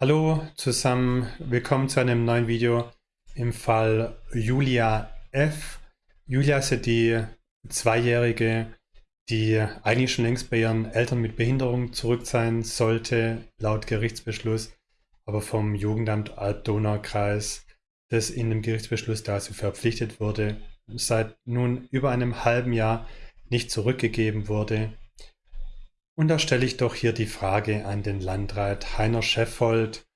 Hallo zusammen, willkommen zu einem neuen Video im Fall Julia F. Julia ist ja die Zweijährige, die eigentlich schon längst bei ihren Eltern mit Behinderung zurück sein sollte, laut Gerichtsbeschluss, aber vom Jugendamt Alb-Donau-Kreis, das in dem Gerichtsbeschluss dazu verpflichtet wurde, seit nun über einem halben Jahr nicht zurückgegeben wurde. Und da stelle ich doch hier die Frage an den Landrat Heiner Scheffold,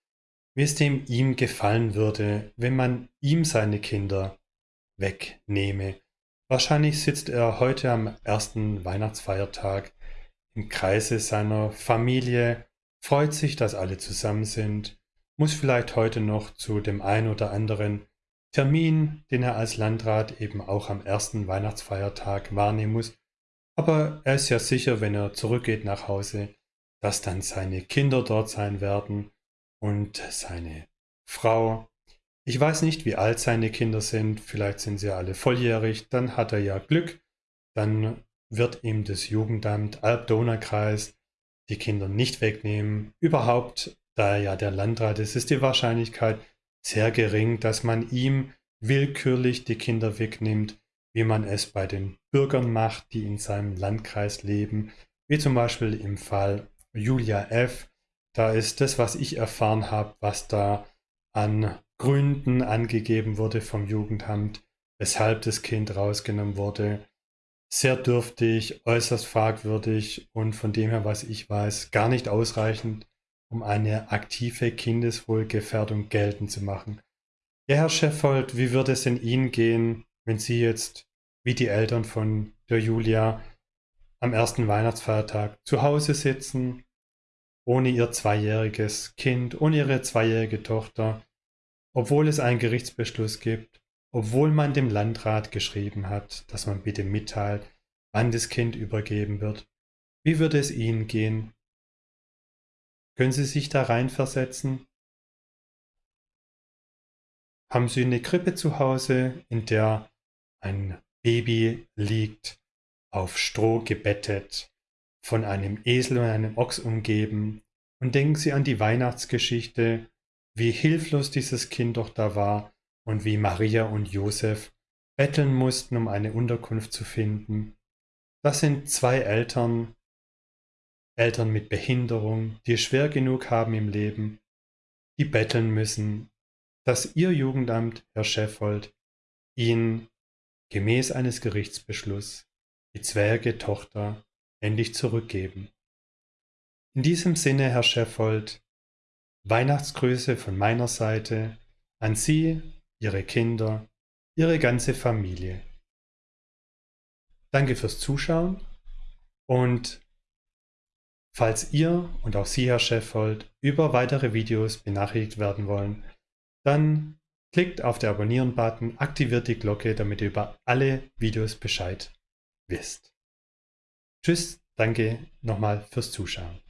wie es dem ihm gefallen würde, wenn man ihm seine Kinder wegnehme. Wahrscheinlich sitzt er heute am ersten Weihnachtsfeiertag im Kreise seiner Familie, freut sich, dass alle zusammen sind, muss vielleicht heute noch zu dem ein oder anderen Termin, den er als Landrat eben auch am ersten Weihnachtsfeiertag wahrnehmen muss. Aber er ist ja sicher, wenn er zurückgeht nach Hause, dass dann seine Kinder dort sein werden und seine Frau. Ich weiß nicht, wie alt seine Kinder sind, vielleicht sind sie alle volljährig, dann hat er ja Glück, dann wird ihm das Jugendamt Alb-Donau-Kreis die Kinder nicht wegnehmen. Überhaupt, da er ja der Landrat ist, ist die Wahrscheinlichkeit sehr gering, dass man ihm willkürlich die Kinder wegnimmt, wie man es bei den Bürgern macht, die in seinem Landkreis leben, wie zum Beispiel im Fall Julia F. Da ist das, was ich erfahren habe, was da an Gründen angegeben wurde vom Jugendamt, weshalb das Kind rausgenommen wurde, sehr dürftig, äußerst fragwürdig und von dem her, was ich weiß, gar nicht ausreichend, um eine aktive Kindeswohlgefährdung geltend zu machen. Ja, Herr Scheffold, wie würde es in Ihnen gehen, wenn Sie jetzt, wie die Eltern von der Julia, am ersten Weihnachtsfeiertag zu Hause sitzen, ohne ihr zweijähriges Kind, ohne ihre zweijährige Tochter, obwohl es einen Gerichtsbeschluss gibt, obwohl man dem Landrat geschrieben hat, dass man bitte mitteilt, wann das Kind übergeben wird. Wie würde es Ihnen gehen? Können Sie sich da reinversetzen? Haben Sie eine Krippe zu Hause, in der ein Baby liegt, auf Stroh gebettet, von einem Esel und einem Ochs umgeben, und denken Sie an die Weihnachtsgeschichte, wie hilflos dieses Kind doch da war und wie Maria und Josef betteln mussten, um eine Unterkunft zu finden. Das sind zwei Eltern, Eltern mit Behinderung, die schwer genug haben im Leben, die betteln müssen, dass ihr Jugendamt, Herr Scheffold, ihnen gemäß eines Gerichtsbeschlusses die zweijährige Tochter endlich zurückgeben. In diesem Sinne, Herr Scheffold, Weihnachtsgrüße von meiner Seite an Sie, Ihre Kinder, Ihre ganze Familie. Danke fürs Zuschauen und falls ihr und auch Sie, Herr Scheffold, über weitere Videos benachrichtigt werden wollen, dann klickt auf den Abonnieren-Button, aktiviert die Glocke, damit ihr über alle Videos Bescheid wisst. Tschüss, danke nochmal fürs Zuschauen.